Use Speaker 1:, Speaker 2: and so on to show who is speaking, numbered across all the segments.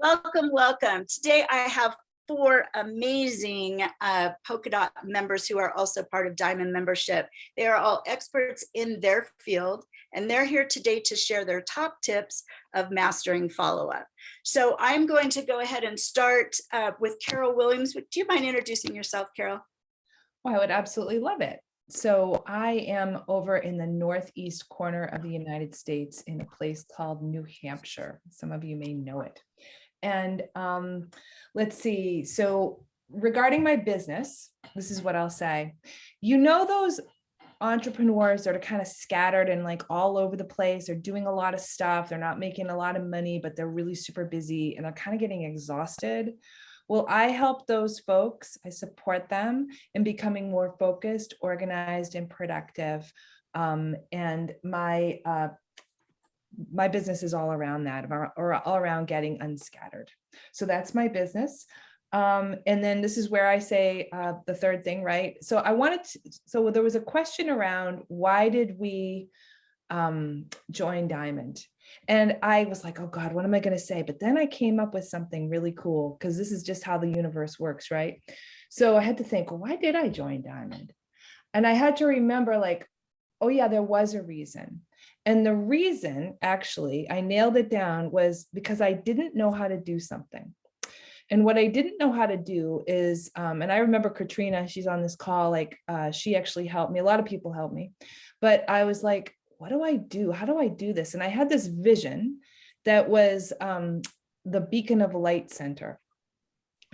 Speaker 1: Welcome, welcome. Today I have four amazing uh, Polka Dot members who are also part of Diamond membership. They are all experts in their field and they're here today to share their top tips of mastering follow-up. So I'm going to go ahead and start uh, with Carol Williams. Do you mind introducing yourself, Carol?
Speaker 2: Oh, I would absolutely love it. So I am over in the northeast corner of the United States in a place called New Hampshire. Some of you may know it. And um, let's see. So regarding my business, this is what I'll say. You know those entrepreneurs that are kind of scattered and like all over the place. They're doing a lot of stuff. They're not making a lot of money, but they're really super busy and they're kind of getting exhausted. Well, I help those folks, I support them in becoming more focused, organized, and productive. Um, and my uh, my business is all around that or all around getting unscattered. So that's my business. Um, and then this is where I say uh, the third thing, right? So I wanted to, so there was a question around why did we um, join Diamond? And I was like, oh God, what am I going to say? But then I came up with something really cool because this is just how the universe works, right? So I had to think, well, why did I join Diamond? And I had to remember like, oh yeah, there was a reason. And the reason actually I nailed it down was because I didn't know how to do something. And what I didn't know how to do is, um, and I remember Katrina, she's on this call, like uh, she actually helped me. A lot of people helped me, but I was like, what do I do? How do I do this? And I had this vision that was um, the Beacon of Light Center.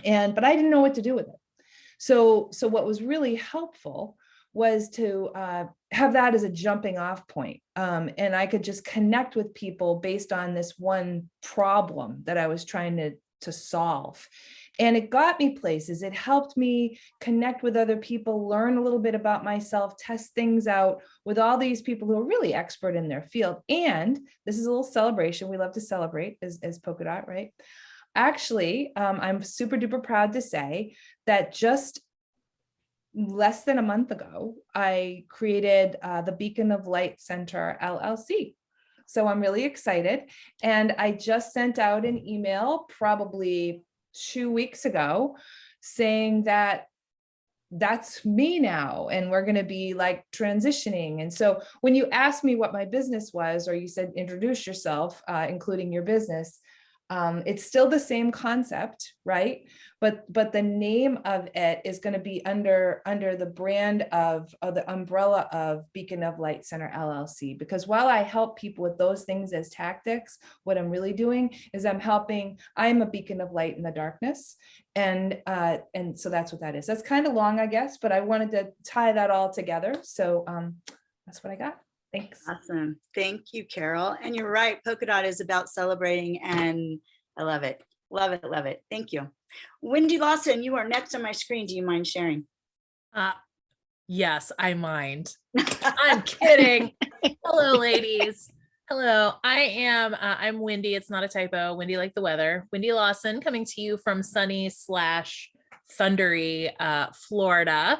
Speaker 2: And, but I didn't know what to do with it. So, so what was really helpful was to uh, have that as a jumping off point. Um, and I could just connect with people based on this one problem that I was trying to, to solve. And it got me places. It helped me connect with other people, learn a little bit about myself, test things out with all these people who are really expert in their field. And this is a little celebration. We love to celebrate as, as Polka Dot, right? Actually, um, I'm super duper proud to say that just less than a month ago, I created uh, the Beacon of Light Center LLC. So I'm really excited. And I just sent out an email probably two weeks ago saying that that's me now and we're going to be like transitioning and so when you asked me what my business was or you said introduce yourself uh, including your business um, it's still the same concept, right? But but the name of it is going to be under under the brand of, the umbrella of Beacon of Light Center LLC. Because while I help people with those things as tactics, what I'm really doing is I'm helping. I'm a beacon of light in the darkness, and uh, and so that's what that is. That's kind of long, I guess, but I wanted to tie that all together. So um, that's what I got. Thanks.
Speaker 1: Awesome. Thank you, Carol. And you're right, Polka Dot is about celebrating and I love it. Love it, love it. Thank you. Wendy Lawson, you are next on my screen. Do you mind sharing?
Speaker 3: Uh, yes, I mind. I'm kidding. Hello, ladies. Hello, I am, uh, I'm Wendy. It's not a typo. Wendy like the weather. Wendy Lawson coming to you from sunny slash thundery uh, Florida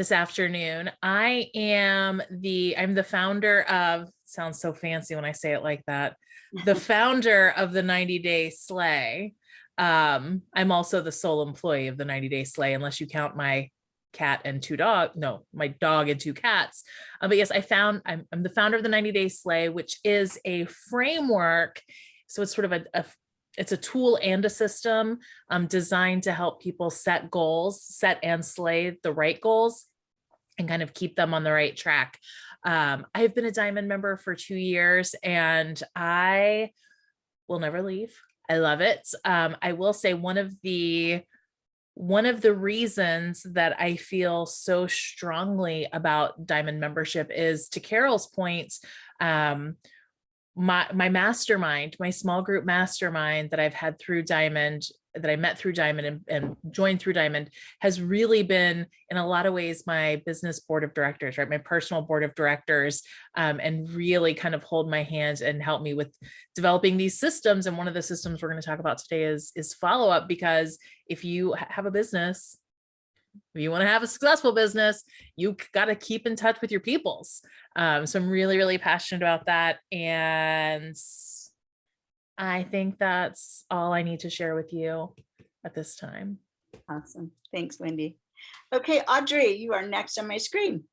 Speaker 3: this afternoon. I am the, I'm the founder of, sounds so fancy when I say it like that, the founder of the 90 Day Slay. Um, I'm also the sole employee of the 90 Day Slay, unless you count my cat and two dog no my dog and two cats uh, but yes i found I'm, I'm the founder of the 90 day slay which is a framework so it's sort of a, a it's a tool and a system um, designed to help people set goals, set and slay the right goals and kind of keep them on the right track. Um, I've been a diamond member for two years and I will never leave. I love it. Um, I will say one of the one of the reasons that I feel so strongly about diamond membership is to Carol's points, um, my my mastermind, my small group mastermind that I've had through Diamond, that I met through Diamond and, and joined through Diamond has really been in a lot of ways my business board of directors, right? My personal board of directors um, and really kind of hold my hand and help me with developing these systems. And one of the systems we're going to talk about today is, is follow up because if you have a business, if you want to have a successful business, you got to keep in touch with your peoples. Um, so I'm really, really passionate about that. And I think that's all I need to share with you at this time.
Speaker 1: Awesome. Thanks, Wendy. Okay, Audrey, you are next on my screen.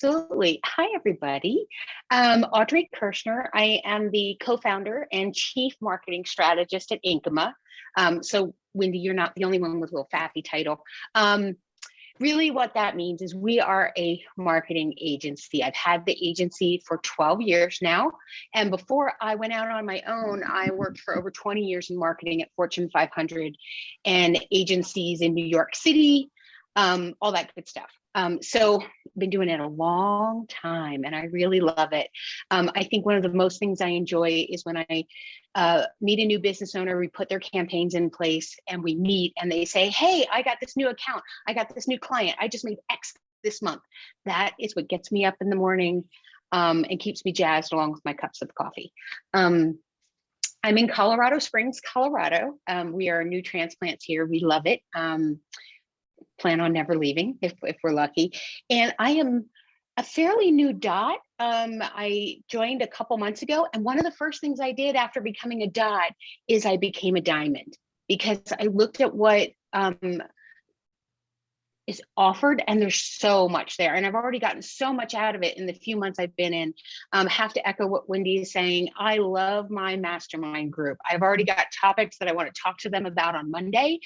Speaker 4: Absolutely. Hi, everybody. Um, Audrey Kirschner. I am the co-founder and chief marketing strategist at Inkama. Um, so Wendy, you're not the only one with a little faffy title. Um, really what that means is we are a marketing agency. I've had the agency for 12 years now. And before I went out on my own, I worked for over 20 years in marketing at Fortune 500 and agencies in New York City, um, all that good stuff. Um, so been doing it a long time and I really love it. Um, I think one of the most things I enjoy is when I uh, meet a new business owner, we put their campaigns in place and we meet and they say, hey, I got this new account. I got this new client. I just made X this month. That is what gets me up in the morning um, and keeps me jazzed along with my cups of coffee. Um, I'm in Colorado Springs, Colorado. Um, we are new transplants here. We love it. Um, plan on never leaving if, if we're lucky. And I am a fairly new dot. Um, I joined a couple months ago, and one of the first things I did after becoming a dot is I became a diamond because I looked at what um, is offered and there's so much there and i've already gotten so much out of it in the few months i've been in um, have to echo what wendy is saying i love my mastermind group i've already got topics that i want to talk to them about on monday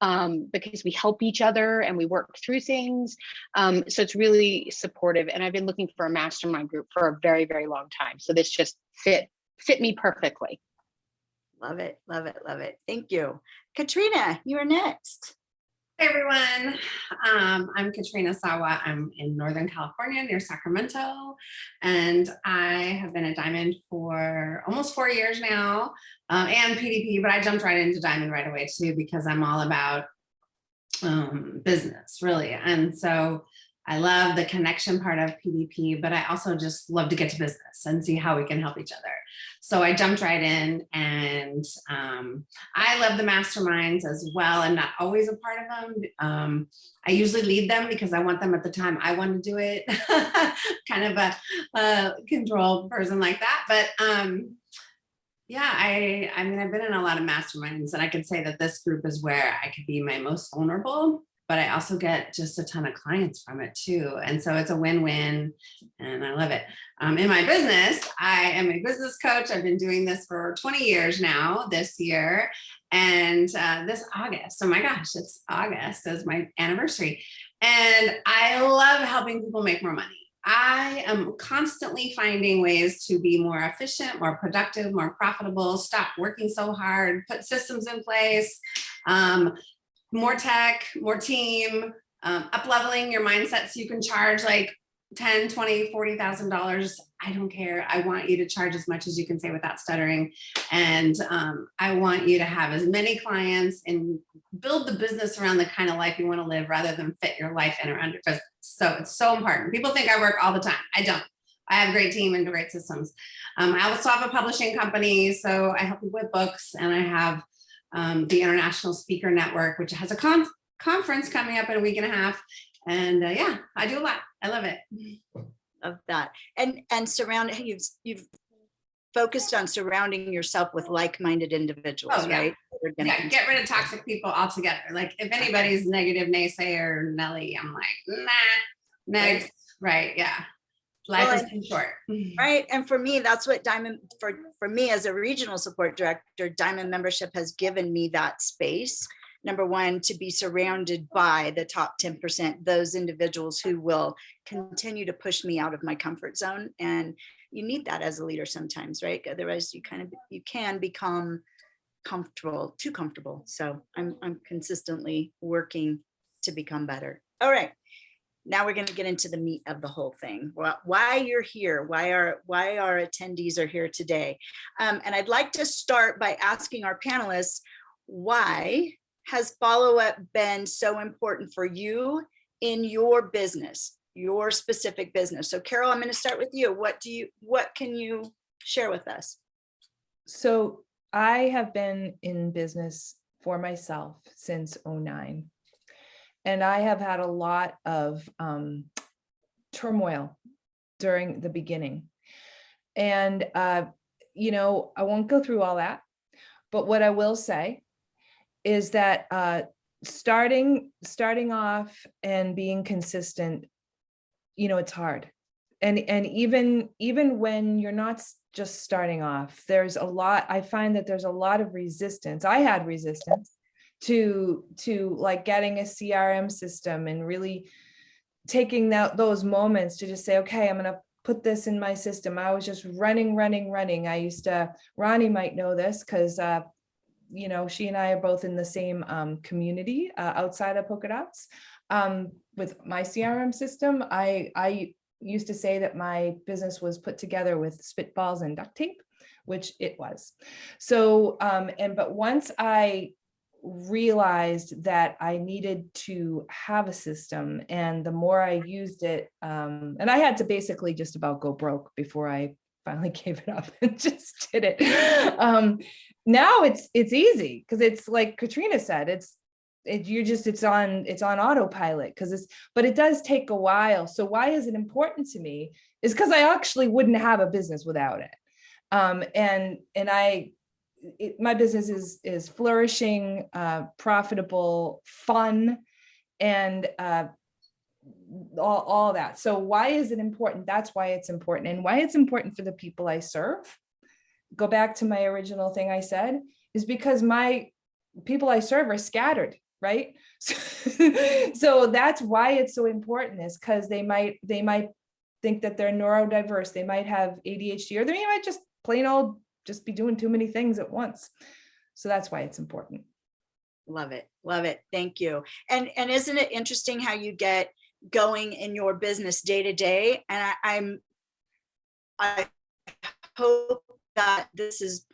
Speaker 4: um, because we help each other and we work through things um, so it's really supportive and i've been looking for a mastermind group for a very very long time so this just fit fit me perfectly
Speaker 1: Love it, love it, love it. Thank you. Katrina, you are next.
Speaker 5: Hey everyone, um, I'm Katrina Sawa. I'm in Northern California near Sacramento, and I have been a diamond for almost four years now, um, and PDP, but I jumped right into diamond right away too because I'm all about um, business really. And so I love the connection part of PDP, but I also just love to get to business and see how we can help each other. So I jumped right in and um, I love the masterminds as well. I'm not always a part of them. Um, I usually lead them because I want them at the time I want to do it. kind of a, a control person like that. But um, yeah, I, I mean, I've been in a lot of masterminds and I can say that this group is where I could be my most vulnerable but I also get just a ton of clients from it too. And so it's a win-win and I love it. Um, in my business, I am a business coach. I've been doing this for 20 years now this year. And uh, this August, oh my gosh, it's August is my anniversary. And I love helping people make more money. I am constantly finding ways to be more efficient, more productive, more profitable, stop working so hard, put systems in place, um, more tech, more team, um, up leveling your mindset so you can charge like 10, 20, $40,000. I don't care. I want you to charge as much as you can say without stuttering. And um, I want you to have as many clients and build the business around the kind of life you want to live rather than fit your life in or business. So it's so important. People think I work all the time. I don't. I have a great team and great systems. Um, I also have a publishing company, so I help people with books and I have um, the International Speaker Network, which has a con conference coming up in a week and a half. And uh, yeah, I do a lot. I love it.
Speaker 1: Of that. And and surround you've you've focused on surrounding yourself with like-minded individuals,
Speaker 5: Oh, yeah.
Speaker 1: right?
Speaker 5: Yeah, get rid of toxic people altogether. Like if anybody's negative naysayer, Nelly, I'm like, nah, next. Right, yeah. Life
Speaker 1: Well,
Speaker 5: is too short. Mm-hmm.
Speaker 1: Right. And for me, that's what Diamond, for, for me as a regional support director, Diamond membership has given me that space. Number one, to be surrounded by the top 10%, those individuals who will continue to push me out of my comfort zone. And you need that as a leader sometimes, right? Otherwise you kind of, you can become comfortable, too comfortable. So I'm, I'm consistently working to become better. All right now we're going to get into the meat of the whole thing. Wh- why you're here why are why our attendees are here today. Um, and i'd like to start by asking our panelists why has follow-up been so important for you in your business your specific business? So carol i'm going to start with you. What do you what can you share with us?
Speaker 2: So I have been in business for myself since '09. And I have had a lot of um, turmoil during the beginning. And, uh, you know, I won't go through all that, But what I will say is that uh, starting starting off and being consistent, you know, it's hard. And and even even when you're not just starting off, there's a lot, I find that there's a lot of resistance. I had resistance to to like getting a CRM system and really taking that those moments to just say, okay, I'm gonna put this in my system. I was just running, running, running. I used to, Ronnie might know this because uh, you know, she and I are both in the same um, community uh, outside of Polka Dots. Um, with my CRM system, I I used to say that my business was put together with spitballs and duct tape, which it was. So, um, and but once I realized that I needed to have a system and the more I used it, um, and I had to basically just about go broke before I finally gave it up and just did it. Um, now it's it's easy because it's like Katrina said, it's it, you're just it's on it's on autopilot because it's but it does take a while. So why is it important to me? Is because I actually wouldn't have a business without it. Um, and and I it, my business is is flourishing, uh, profitable, fun, and uh, all, all that. So why is it important? That's why it's important, and why it's important for the people I serve. Go back to my original thing I said is because my people I serve are scattered, right? so that's why it's so important is because they might they might think that they're neurodiverse, they might have ADHD, or they might just plain old just be doing too many things at once. So that's why it's important.
Speaker 1: Love it. Love it. Thank you. And and isn't it interesting how you get going in your business day to day? And I, I'm I hope that this is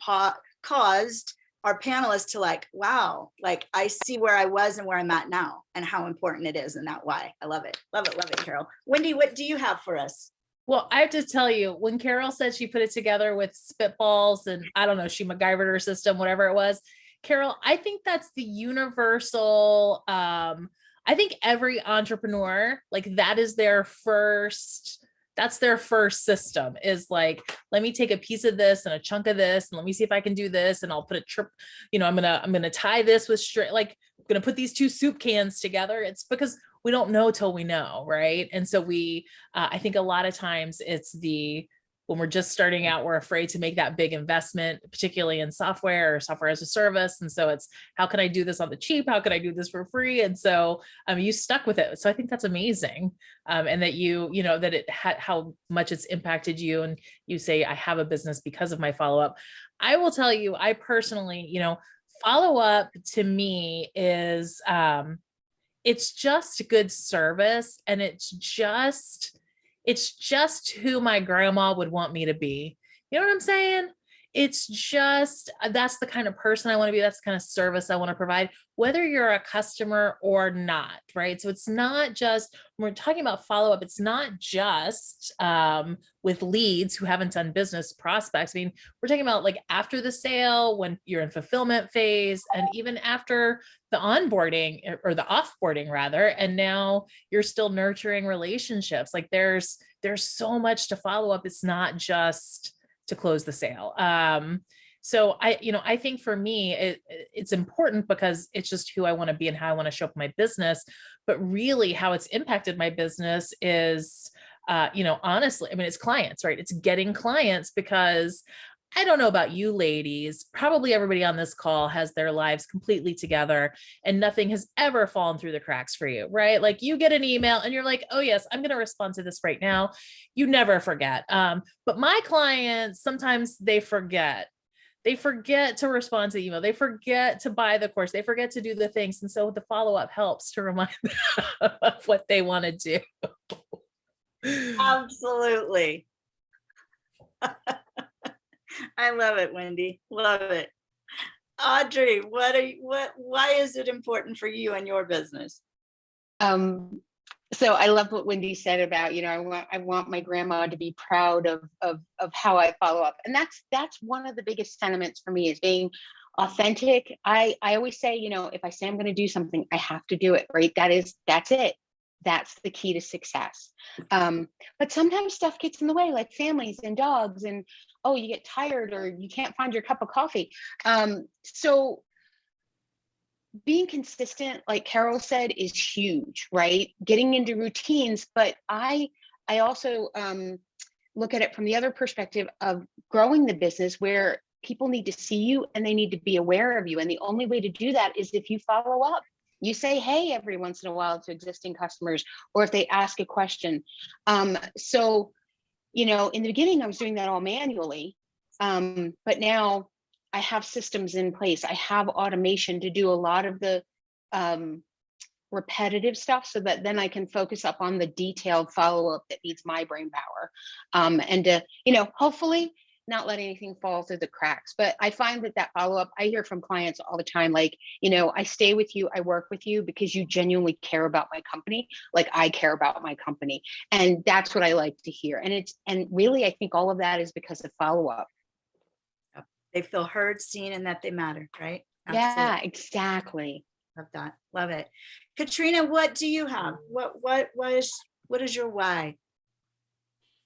Speaker 1: caused our panelists to like, wow, like I see where I was and where I'm at now and how important it is and that why. I love it. Love it. Love it, Carol. Wendy, what do you have for us?
Speaker 3: Well, I have to tell you, when Carol said she put it together with spitballs and I don't know, she MacGyvered her system, whatever it was. Carol, I think that's the universal. Um, I think every entrepreneur, like that is their first, that's their first system is like, let me take a piece of this and a chunk of this, and let me see if I can do this, and I'll put a trip, you know, I'm gonna, I'm gonna tie this with string, like, I'm gonna put these two soup cans together. It's because we don't know till we know, right? And so we, uh, I think a lot of times it's the when we're just starting out, we're afraid to make that big investment, particularly in software or software as a service. And so it's how can I do this on the cheap? How can I do this for free? And so um, you stuck with it. So I think that's amazing, um, and that you you know that it had how much it's impacted you. And you say I have a business because of my follow up. I will tell you, I personally, you know, follow up to me is um, it's just good service and it's just it's just who my grandma would want me to be. You know what i'm saying it's just uh, that's the kind of person i want to be that's the kind of service i want to provide whether you're a customer or not right? So it's not just when we're talking about follow-up it's not just um, with leads who haven't done business prospects. I mean we're talking about like after the sale when you're in fulfillment phase and even after the onboarding eh, or the offboarding rather and now you're still nurturing relationships. Like there's there's so much to follow up it's not just to close the sale um so i you know i think for me it, it's important because it's just who i want to be and how i want to show up my business but really how it's impacted my business is uh, you know, honestly, I mean, it's clients, right? It's getting clients because I don't know about you ladies, probably everybody on this call has their lives completely together and nothing has ever fallen through the cracks for you, right? Like you get an email and you're like, oh yes, I'm going to respond to this right now. You never forget. Um, but my clients, sometimes they forget they forget to respond to the email they forget to buy the course they forget to do the things and so the follow-up helps to remind them of what they want to do
Speaker 1: Absolutely. I love it, Wendy. Love it. Audrey, what are you, what, why is it important for you and your business?
Speaker 4: Um, so I love what Wendy said about, you know, I want I want my grandma to be proud of of of how I follow up. And that's that's one of the biggest sentiments for me is being authentic. I I always say, you know, if I say I'm going to do something, I have to do it, right? That is that's it. that's the key to success. Um, but sometimes stuff gets in the way, like families and dogs, and oh, you get tired or you can't find your cup of coffee. Um, so being consistent, like Carol said, is huge, right? Getting into routines, but I I also um, look at it from the other perspective of growing the business where people need to see you and they need to be aware of you. And the only way to do that is if you follow up. You say hey every once in a while to existing customers, or if they ask a question. Um, so, you know, in the beginning, I was doing that all manually, um, but now I have systems in place. I have automation to do a lot of the um, repetitive stuff so that then I can focus up on the detailed follow-up that needs my brain power. Um, and to, you know, hopefully not let anything fall through the cracks. But I find that that follow-up, I hear from clients all the time, like, you know, I stay with you, I work with you because you genuinely care about my company, like I care about my company. And that's what I like to hear. And it's, and really, I think all of that is because of follow-up.
Speaker 1: They feel heard, seen, and that they matter, right?
Speaker 4: Yeah, exactly.
Speaker 1: Love that. Love it. Katrina, what do you have? What, what, what is, what is your why?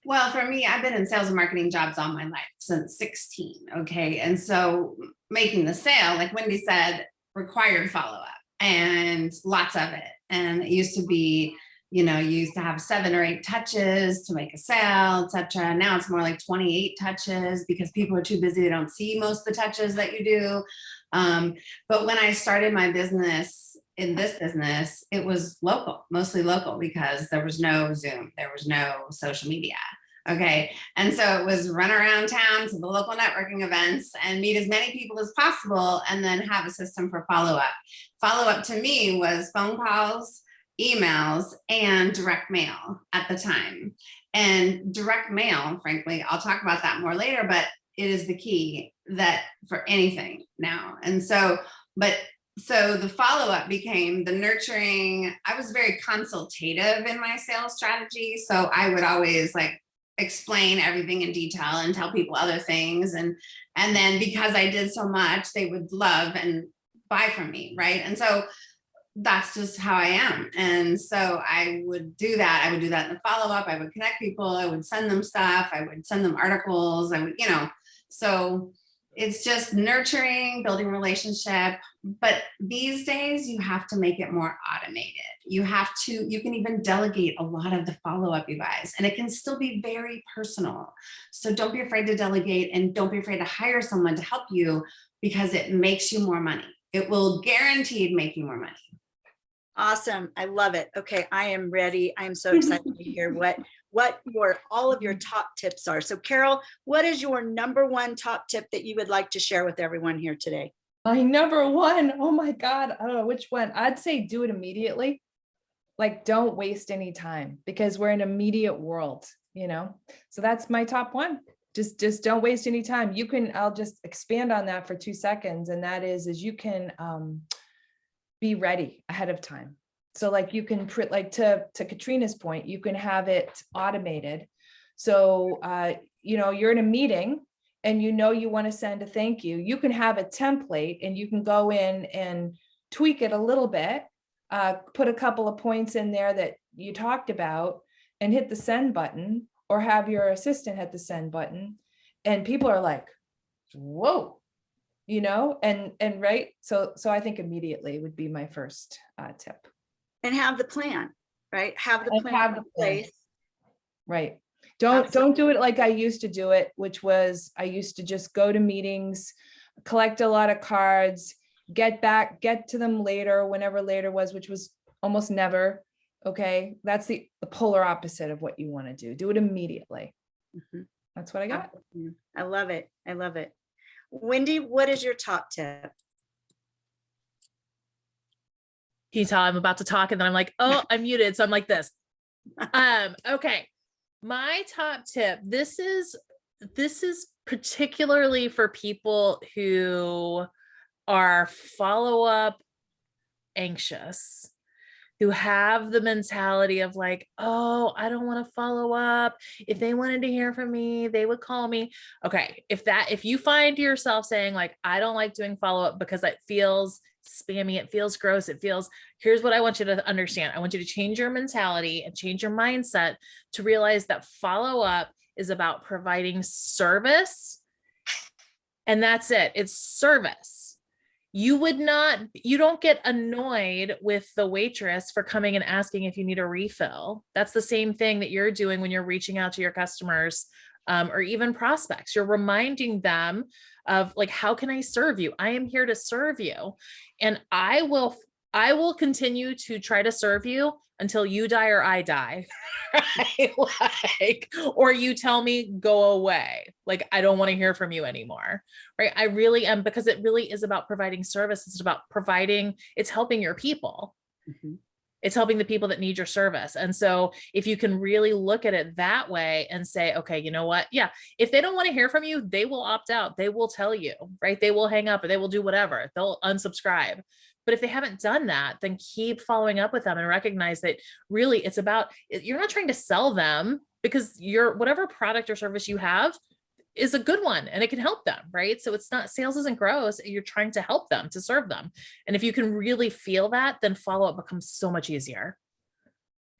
Speaker 5: Well, for me, I've been in sales and marketing jobs all my life since 16. Okay. And so making the sale, like Wendy said, required follow up and lots of it. And it used to be, you know, you used to have seven or eight touches to make a sale, etc. Now it's more like 28 touches because people are too busy. They don't see most of the touches that you do. Um, but when I started my business in this business, it was local, mostly local because there was no Zoom, there was no social media. Okay. And so it was run around town to the local networking events and meet as many people as possible and then have a system for follow up. Follow up to me was phone calls, emails, and direct mail at the time. And direct mail, frankly, I'll talk about that more later, but it is the key that for anything now. And so, but so the follow-up became the nurturing. I was very consultative in my sales strategy. So I would always like explain everything in detail and tell people other things. And, and then because I did so much, they would love and buy from me, right? And so that's just how I am. And so I would do that. I would do that in the follow-up. I would connect people. I would send them stuff. I would send them articles. I would, you know, so it's just nurturing, building relationship. But these days you have to make it more automated. You have to, you can even delegate a lot of the follow-up, you guys, and it can still be very personal. So don't be afraid to delegate and don't be afraid to hire someone to help you because it makes you more money. It will guaranteed make you more money.
Speaker 1: Awesome. I love it. Okay, I am ready. I'm so excited to hear what what your all of your top tips are. So Carol, what is your number one top tip that you would like to share with everyone here today?
Speaker 2: My number one, oh my God, I don't know which one. I'd say do it immediately. Like, don't waste any time because we're in an immediate world, you know? So that's my top one. Just, just don't waste any time. You can, I'll just expand on that for two seconds. And that is, is you can um, be ready ahead of time. So like you can print like to, to Katrina's point, you can have it automated. So, uh, you know, you're in a meeting and you know you want to send a thank you, you can have a template and you can go in and tweak it a little bit, uh, put a couple of points in there that you talked about and hit the send button or have your assistant hit the send button. And people are like, whoa, you know, and, and right. So, so I think immediately would be my first uh, tip.
Speaker 1: And have the plan, right? Have the
Speaker 2: And
Speaker 1: plan
Speaker 2: have
Speaker 1: in
Speaker 2: the plan.
Speaker 1: place.
Speaker 2: Right. Don't, don't do it like I used to do it, which was I used to just go to meetings, collect a lot of cards, get back, get to them later, whenever later was, which was almost never. Okay, that's the, the polar opposite of what you want to do. Do it immediately.
Speaker 1: Mhm.
Speaker 2: That's what I got.
Speaker 1: Mm, I love it. I love it. Wendy, what is your top tip?
Speaker 3: Can you tell I'm about to talk and then I'm like, oh, I'm muted. So I'm like this. Um, okay. My top tip, this is this is particularly for people who are follow-up anxious, who have the mentality of like, oh, I don't want to follow up. If they wanted to hear from me, they would call me. Okay, if that if you find yourself saying like, I don't like doing follow-up because it feels spammy, it feels gross, it feels, here's what I want you to understand. I want you to change your mentality and change your mindset to realize that follow up is about providing service. And that's it. It's service. You would not, you don't get annoyed with the waitress for coming and asking if you need a refill. That's the same thing that you're doing when you're reaching out to your customers um, or even prospects. You're reminding them of like, how can I serve you? I am here to serve you. And I will, I will continue to try to serve you until you die or I die. right? Like, or you tell me go away. Like, I don't want to hear from you anymore. Right. I really am because it really is about providing service. It's about providing, it's helping your people
Speaker 1: Mhm.
Speaker 3: it's helping the people that need your service. And so if you can really look at it that way and say, okay, you know what? Yeah, if they don't want to hear from you, they will opt out. They will tell you, right? They will hang up or they will do whatever. They'll unsubscribe. But if they haven't done that, then keep following up with them and recognize that really it's about, you're not trying to sell them because your whatever product or service you have is a good one and it can help them, right? So it's not sales isn't gross. You're trying to help them to serve them. And if you can really feel that, then follow up becomes so much easier.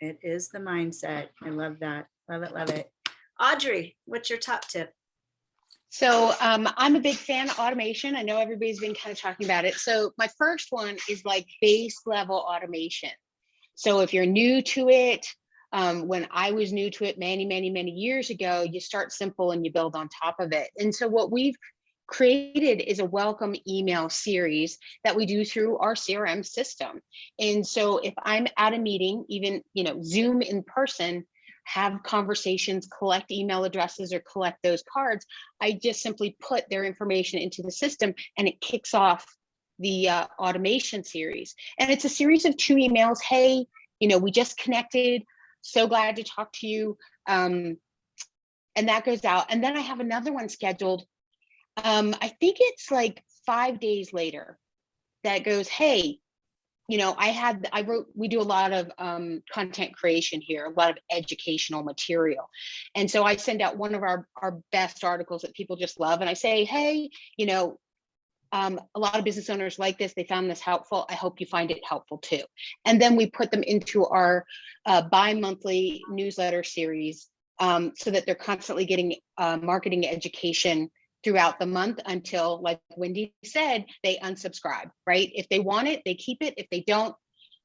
Speaker 1: It is the mindset. I love that. Love it, love it. Audrey, what's your top tip?
Speaker 4: So um, I'm a big fan of automation. I know everybody's been kind of talking about it. So my first one is like base level automation. So if you're new to it, um, when I was new to it many, many, many years ago, you start simple and you build on top of it. And so what we've created is a welcome email series that we do through our CRM system. And so if I'm at a meeting, even, you know, Zoom in person, have conversations, collect email addresses or collect those cards, I just simply put their information into the system and it kicks off the uh, automation series. And it's a series of two emails. Hey, you know, we just connected. So glad to talk to you. Um, and that goes out. And then I have another one scheduled. Um, I think it's like five days later that goes, hey, you know, I had, I wrote, we do a lot of um, content creation here, a lot of educational material. And so I send out one of our, our best articles that people just love. And I say, hey, you know, um, a lot of business owners like this, they found this helpful. I hope you find it helpful too. And then we put them into our uh, bi-monthly newsletter series um, so that they're constantly getting uh, marketing education throughout the month until, like Wendy said, they unsubscribe, right? If they want it, they keep it. If they don't,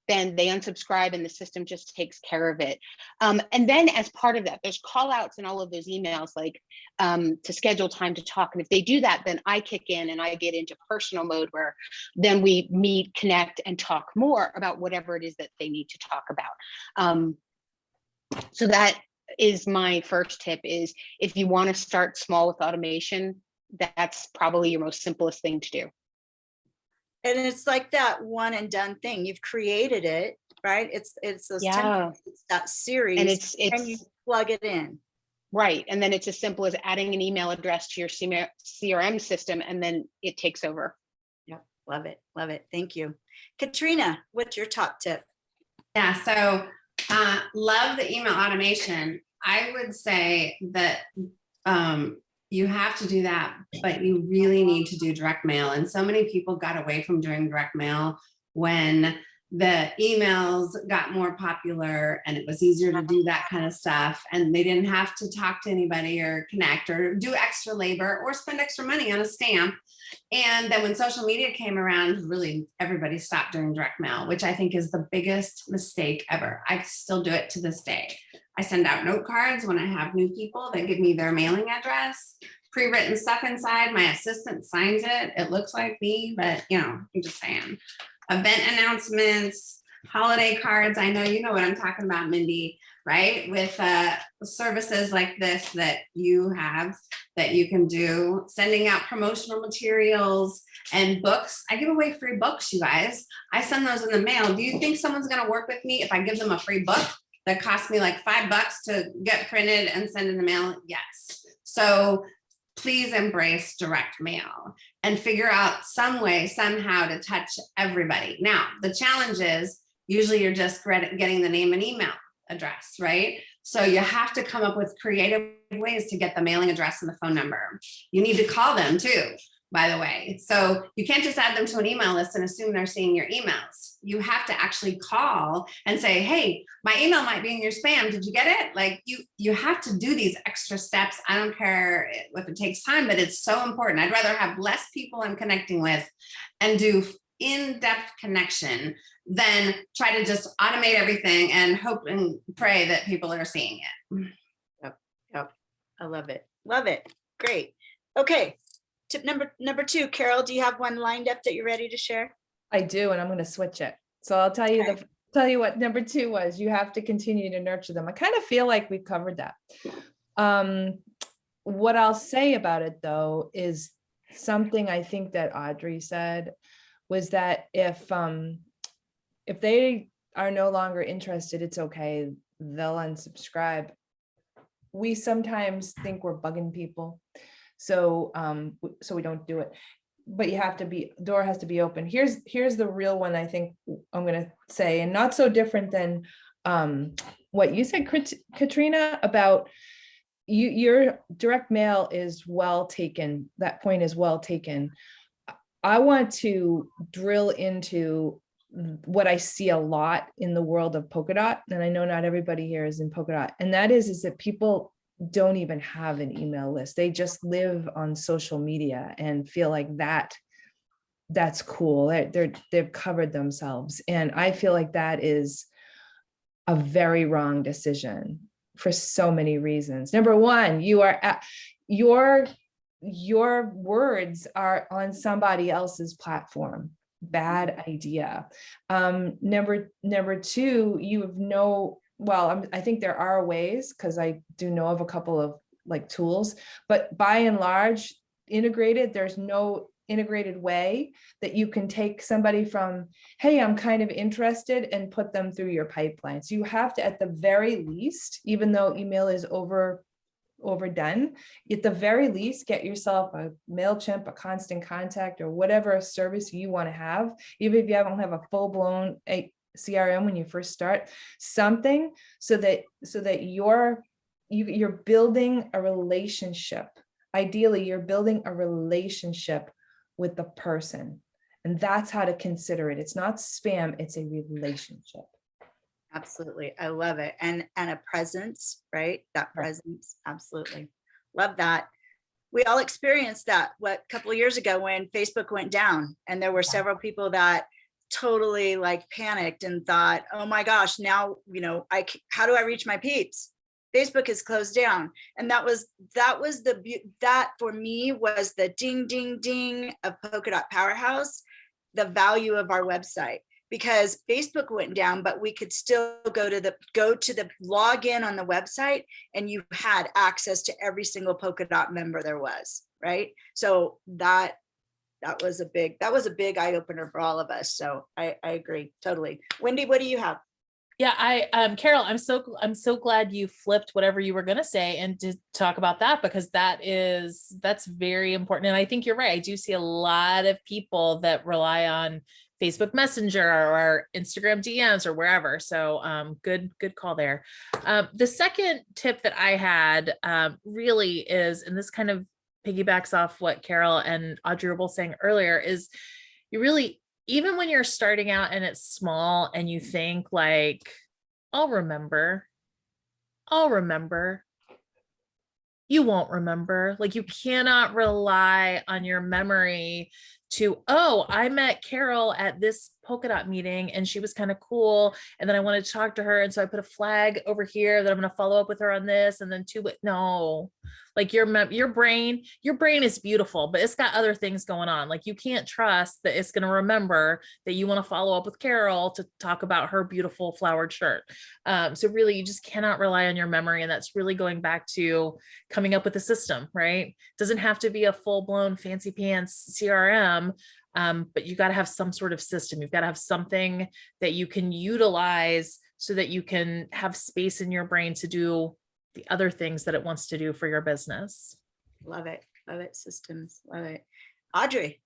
Speaker 4: then they unsubscribe and the system just takes care of it. Um, and then as part of that, there's call outs in all of those emails, like um, to schedule time to talk. And if they do that, then I kick in and I get into personal mode where then we meet, connect and talk more about whatever it is that they need to talk about. Um, so that is my first tip is if you want to start small with automation, that's probably your most simplest thing to do.
Speaker 1: And it's like that one and done thing. You've created it, right? It's, it's those
Speaker 4: Yeah.
Speaker 1: it's that series.
Speaker 4: And it's,
Speaker 1: And you plug it in.
Speaker 4: right. And then it's as simple as adding an email address to your CM CRM system and then it takes over. Yep.
Speaker 1: Love it, love it. Thank you. Katrina, what's your top tip?
Speaker 5: Yeah, so uh, love the email automation. I would say that um, you have to do that, but you really need to do direct mail. And so many people got away from doing direct mail when the emails got more popular and it was easier to do that kind of stuff. And they didn't have to talk to anybody or connect or do extra labor or spend extra money on a stamp. And then when social media came around, really everybody stopped doing direct mail, which I think is the biggest mistake ever. I still do it to this day. I send out note cards when I have new people that give me their mailing address, pre-written stuff inside. My assistant signs it. It looks like me, but you know, I'm just saying. Event announcements, holiday cards. I know you know what I'm talking about, Mindy, right? With uh, services like this that you have that you can do, sending out promotional materials and books. I give away free books, you guys. I send those in the mail. Do you think someone's gonna work with me if I give them a free book that cost me like five bucks to get printed and send in the mail? Yes. So please embrace direct mail and figure out some way somehow to touch everybody. Now, the challenge is usually you're just getting the name and email address, right? So you have to come up with creative ways to get the mailing address and the phone number. You need to call them too. By the way. So you can't just add them to an email list and assume they're seeing your emails. You have to actually call and say, hey, my email might be in your spam. Did you get it? Like you, you have to do these extra steps. I don't care if it takes time, but it's so important. I'd rather have less people I'm connecting with and do in-depth connection than try to just automate everything and hope and pray that people are seeing it. Yep, yep.
Speaker 1: I love it. Love it. Great. Okay. Tip number, number two, Carol, do you have one lined up that you're ready to share?
Speaker 2: I do, and I'm gonna switch it. So I'll tell you the, tell you what number two was. You have to continue to nurture them. I kind of feel like we've covered that. Um, what I'll say about it though is something I think that Audrey said was that if um if they are no longer interested, it's okay. They'll unsubscribe. We sometimes think we're bugging people. So um, so we don't do it but you have to be, door has to be open. Here's, here's the real one I think I'm gonna say, and not so different than um, what you said, Katrina, about you, your direct mail is well taken. That point is well taken. I want to drill into what I see a lot in the world of polka dot, and I know not everybody here is in polka dot, and that is, is that people don't even have an email list. They just live on social media and feel like that that's cool. They're, they're they've covered themselves. And I feel like that is a very wrong decision for so many reasons. Number one, you are at your your words are on somebody else's platform. Bad idea. Um, number number two, you have no well, I'm, I think there are ways because I do know of a couple of like tools, but by and large, integrated, there's no integrated way that you can take somebody from, hey, I'm kind of interested and put them through your pipeline. So you have to, at the very least, even though email is over overdone, at the very least, get yourself a MailChimp, a constant contact, or whatever service you want to have, even if you don't have a full-blown a CRM when you first start, something so that so that you're you, you're building a relationship. Ideally, you're building a relationship with the person. And that's how to consider it. It's not spam, it's a relationship.
Speaker 1: Absolutely. I love it. And, and a presence, right? That presence. Absolutely. Love that. We all experienced that, what, a couple of years ago when Facebook went down and there were several people that totally like panicked and thought, oh my gosh, now, you know, I, how do I reach my peeps? Facebook is closed down. And that was, that was the, that for me was the ding, ding, ding of Polka Dot Powerhouse, the value of our website because Facebook went down, but we could still go to the go to the login on the website and you had access to every single polka dot member there was, right? So that that was a big that was a big eye opener for all of us. So I, I agree totally. Wendy, what do you have?
Speaker 3: Yeah, I um Carol, I'm so I'm so glad you flipped whatever you were gonna say and to talk about that because that is that's very important. And I think you're right. I do see a lot of people that rely on Facebook Messenger or Instagram DMs or wherever. So um good, good call there. Um, the second tip that I had um really is, and this kind of piggybacks off what Carol and Audrey were saying earlier, is you really even when you're starting out and it's small and you think like, I'll remember, I'll remember, you won't remember. Like you cannot rely on your memory to, oh, I met Carol at this polka dot meeting and she was kind of cool. And then I wanted to talk to her. And so I put a flag over here that I'm going to follow up with her on this. And then two, no, like your, your brain, your brain is beautiful, but it's got other things going on. Like you can't trust that it's going to remember that you want to follow up with Carol to talk about her beautiful flowered shirt. Um, so really you just cannot rely on your memory. And that's really going back to coming up with a system, right? Doesn't have to be a full blown fancy pants CRM, um, but you got to have some sort of system. You've got to have something that you can utilize so that you can have space in your brain to do the other things that it wants to do for your business.
Speaker 1: Love it. Love it. Systems. Love it. Audrey.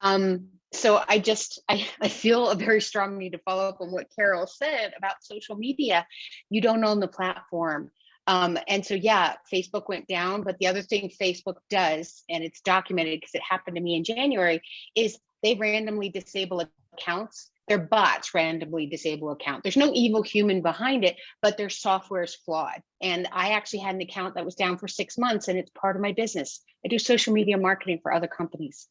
Speaker 4: Um, so I just, I, I feel a very strong need to follow up on what Carol said about social media. You don't own the platform. Um, and so, yeah, Facebook went down, but the other thing Facebook does, and it's documented because it happened to me in January, is they randomly disable accounts. Their bots randomly disable account. There's no evil human behind it, but their software is flawed. And I actually had an account that was down for six months and it's part of my business. I do social media marketing for other companies.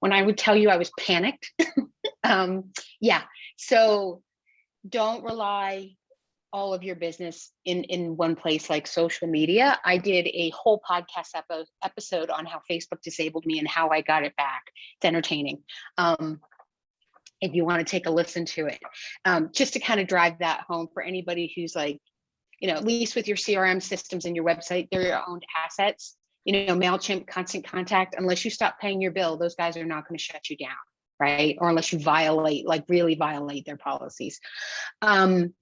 Speaker 4: When I would tell you I was panicked, um, yeah. So don't rely all of your business in in one place like social media. I did a whole podcast epi- episode on how Facebook disabled me and how I got it back. It's entertaining. Um, if you want to take a listen to it, um, just to kind of drive that home for anybody who's like, you know, at least with your CRM systems and your website, they're your own assets. You know, MailChimp, Constant Contact, unless you stop paying your bill, those guys are not going to shut you down, right? Or unless you violate, like really violate their policies. Um,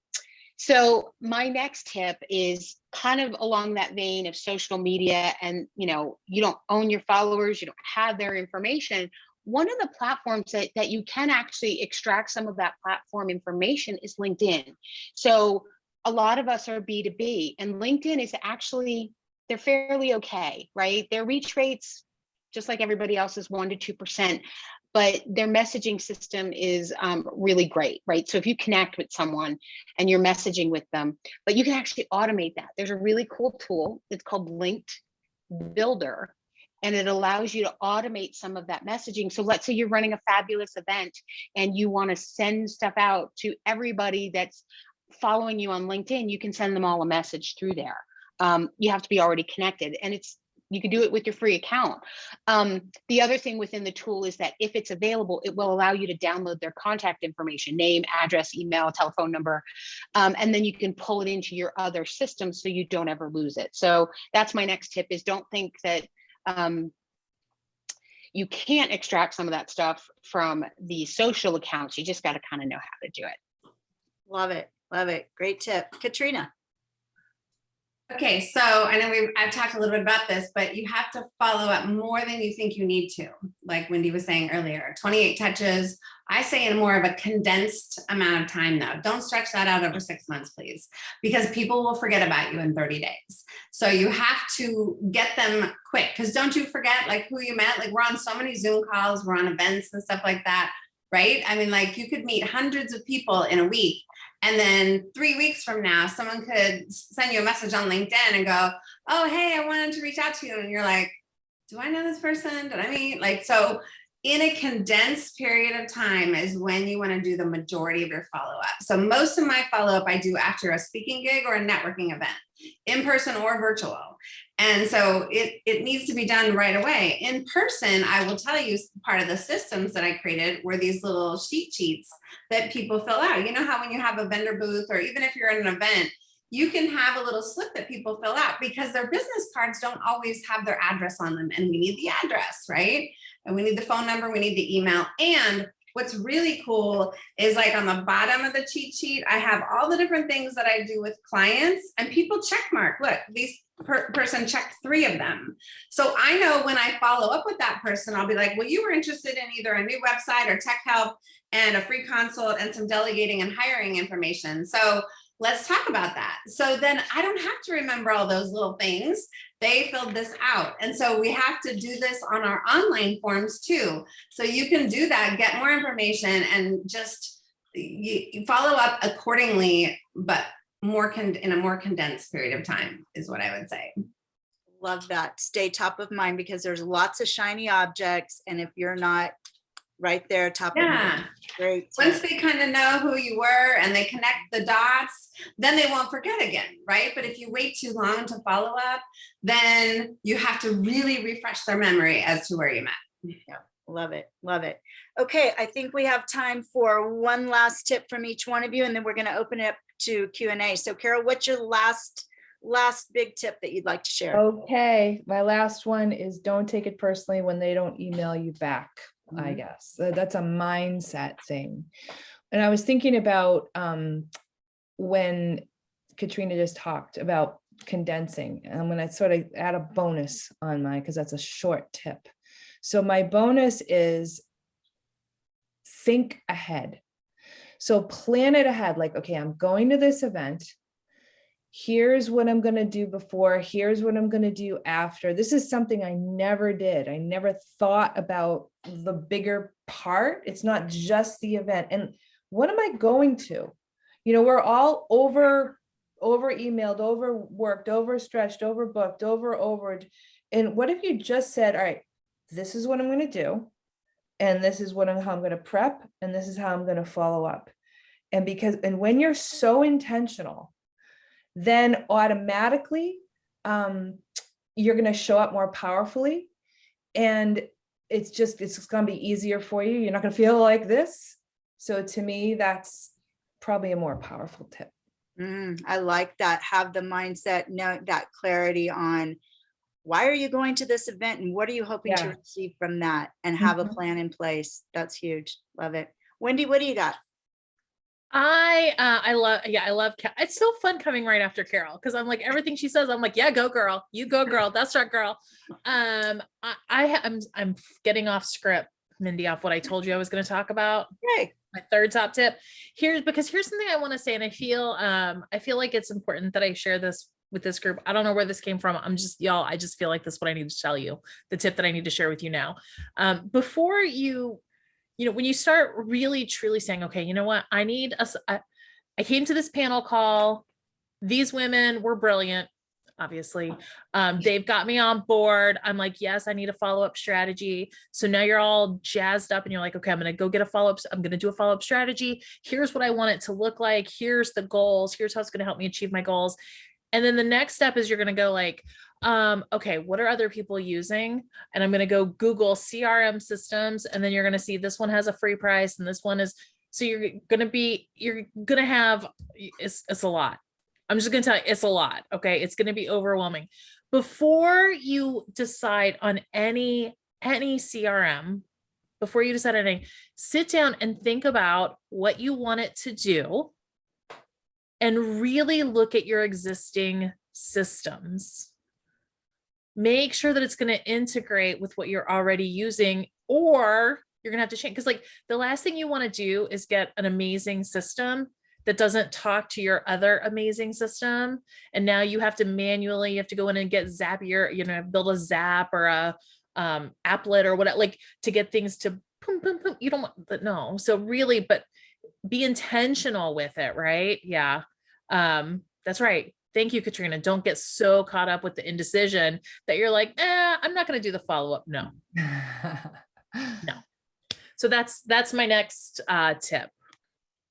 Speaker 4: so my next tip is kind of along that vein of social media and, you know, you don't own your followers, you don't have their information. One of the platforms that, that you can actually extract some of that platform information is LinkedIn. So a lot of us are B2B and LinkedIn is actually, they're fairly okay, right? Their reach rates, just like everybody else is one to 2%, but their messaging system is um, really great, right? So if you connect with someone and you're messaging with them, but you can actually automate that. There's a really cool tool. It's called Linked Builder, and it allows you to automate some of that messaging. So let's say you're running a fabulous event and you want to send stuff out to everybody that's following you on LinkedIn, you can send them all a message through there. Um, you have to be already connected, and it's you can do it with your free account. Um, the other thing within the tool is that if it's available, it will allow you to download their contact information, name, address, email, telephone number, um, and then you can pull it into your other systems so you don't ever lose it. So that's my next tip is don't think that um, you can't extract some of that stuff from the social accounts. You just got to kind of know how to do it.
Speaker 1: Love it. Love it. Great tip. Katrina.
Speaker 5: Okay, so I know we've, I've talked a little bit about this, but you have to follow up more than you think you need to. Like Wendy was saying earlier, 28 touches. I say in more of a condensed amount of time though. Don't stretch that out over six months, please, because people will forget about you in 30 days. So you have to get them quick because don't you forget like who you met? Like we're on so many Zoom calls, we're on events and stuff like that, right? I mean, like you could meet hundreds of people in a week and then three weeks from now, someone could send you a message on LinkedIn and go, oh, hey, I wanted to reach out to you. And you're like, do I know this person? Did I meet? Like, so in a condensed period of time is when you want to do the majority of your follow up. So most of my follow up I do after a speaking gig or a networking event, in person or virtual. And so it, it needs to be done right away. In person, I will tell you part of the systems that I created were these little sheet sheets that people fill out. You know how when you have a vendor booth or even if you're at an event, you can have a little slip that people fill out because their business cards don't always have their address on them and we need the address, right? And we need the phone number, we need the email. And what's really cool is like on the bottom of the cheat sheet, I have all the different things that I do with clients and people check mark, look, these per person checked three of them. So I know when I follow up with that person, I'll be like, well, you were interested in either a new website or tech help and a free consult and some delegating and hiring information. So let's talk about that. So then I don't have to remember all those little things. They filled this out. And so we have to do this on our online forms too. So you can do that, get more information and just you, follow up accordingly, but more in a more condensed period of time is what I would say.
Speaker 1: Love that. Stay top of mind because there's lots of shiny objects. And if you're not right there, top of
Speaker 5: Yeah.
Speaker 1: mind, great.
Speaker 5: Once they kind of know who you were and they connect the dots, then they won't forget again, right? But if you wait too long to follow up, then you have to really refresh their memory as to where you met. Yeah.
Speaker 1: Love it. Love it. Okay, I think we have time for one last tip from each one of you, and then we're going to open it up to Q and A. So Carol, what's your last, last big tip that you'd like to share?
Speaker 2: Okay, my last one is don't take it personally when they don't email you back, I
Speaker 1: Mhm.
Speaker 2: guess. So That's a mindset thing. And I was thinking about um, when Katrina just talked about condensing, and I'm gonna sort of add a bonus on mine because that's a short tip. So my bonus is think ahead. So plan it ahead, like, okay, I'm going to this event here's what I'm gonna do before, here's what I'm gonna do after. This is something I never did. I never thought about the bigger part. It's not just the event. And what am I going to? You know, we're all over, over emailed, overworked, overstretched, overbooked, over, over. And what if you just said, all right, this is what I'm gonna do. And this is what I'm, how I'm gonna prep, and this is how I'm gonna follow up. And because, and when you're so intentional, then automatically um, you're going to show up more powerfully. And it's just, it's just going to be easier for you. You're not going to feel like this. So to me, that's probably a more powerful tip.
Speaker 1: Mm, I like that. Have the mindset, know that clarity on why are you going to this event and what are you hoping to receive from that and have a
Speaker 2: Mhm.
Speaker 1: plan in place. That's huge. Love it. Wendy, what do you got?
Speaker 3: I uh I love yeah I love it's so fun coming right after Carol because I'm like everything she says I'm like yeah go girl. You go girl. That's right girl. Um I, I ha- I'm I'm getting off script Mindy off what I told you I was going to talk about.
Speaker 1: Hey,
Speaker 3: my third top tip. Here's because here's something I want to say and I feel um I feel like it's important that I share this with this group. I don't know where this came from. I'm just y'all I just feel like this is what I need to tell you the tip that I need to share with you now. Um before you you know when you start really truly saying okay you know what? I need a s- I I came to this panel call. These women were brilliant obviously. Um they've got me on board. I'm like yes i need a follow-up strategy. So now you're all jazzed up and you're like okay i'm gonna go get a follow-up i'm gonna do a follow-up strategy. Here's what i want it to look like. Here's the goals. Here's how it's gonna help me achieve my goals. And then the next step is you're gonna go like um okay what are other people using and i'm gonna go google crm systems and then you're gonna see this one has a free price and this one is so you're gonna be you're gonna have it's it's a lot I'm just gonna tell you, it's a lot. Okay, it's gonna be overwhelming. Before you decide on any any CRM, before you decide anything, sit down and think about what you want it to do, and really look at your existing systems. Make sure that it's going to integrate with what you're already using, or you're gonna have to change. Because like the last thing you want to do is get an amazing system that doesn't talk to your other amazing system and now you have to manually you have to go in and get zapier you know build a zap or a um applet or whatever like to get things to boom, boom, boom. you don't want no so really but be intentional with it right yeah um that's right thank you katrina don't get so caught up with the indecision that you're like eh, i'm not going to do the follow-up no no. so that's that's my next uh tip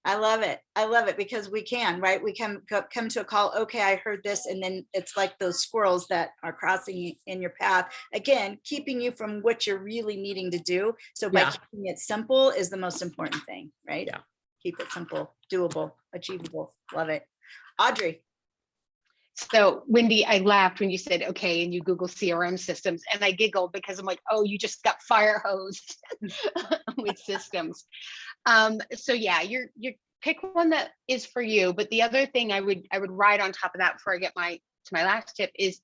Speaker 1: I love it. I love it because we can, right? We can come to a call. Okay, I heard this. And then it's like those squirrels that are crossing in your path. Again, keeping you from what you're really needing to do. So by
Speaker 3: Yeah.
Speaker 1: keeping it simple is the most important thing, right?
Speaker 3: Yeah.
Speaker 1: Keep it simple, doable, achievable. Love it. Audrey,
Speaker 4: So Wendy, I laughed when you said, okay, and you Google CRM systems and I giggled because I'm like, oh, you just got fire hosed with systems. Um, so yeah, you're, you pick one that is for you. But the other thing I would, I would write on top of that before I get my, to my last tip is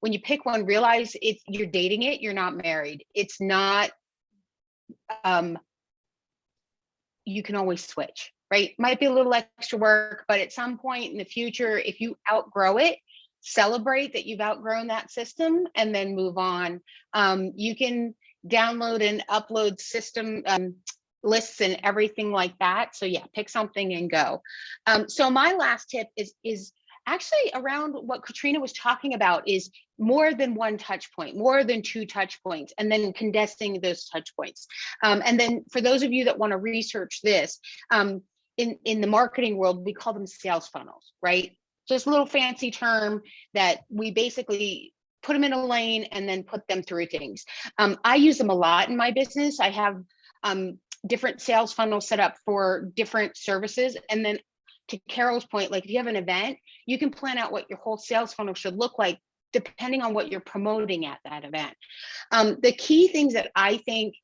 Speaker 4: when you pick one, realize it's, you're dating it, you're not married. It's not, um, you can always switch, right? Might be a little extra work, but at some point in the future, if you outgrow it, celebrate that you've outgrown that system and then move on. Um, you can download and upload system um, lists and everything like that. So yeah, pick something and go. Um, so my last tip is is actually around what Katrina was talking about is more than one touch point, more than two touch points, and then condensing those touch points. Um, and then for those of you that want to research this, um, in, in the marketing world, we call them sales funnels, right? Just a little fancy term that we basically put them in a lane and then put them through things. Um, I use them a lot in my business. I have um, different sales funnels set up for different services. And then to Carol's point, like if you have an event, you can plan out what your whole sales funnel should look like depending on what you're promoting at that event. Um, the key things that I think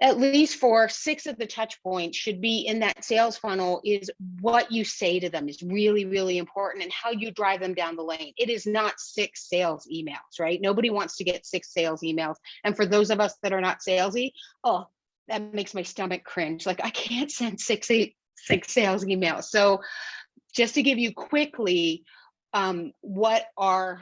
Speaker 4: at least for six of the touch points should be in that sales funnel is what you say to them is really, really important and how you drive them down the lane. It is not six sales emails, right? Nobody wants to get six sales emails. And for those of us that are not salesy, oh, that makes my stomach cringe. Like I can't send six, eight, six sales emails. So just to give you quickly, um, what are,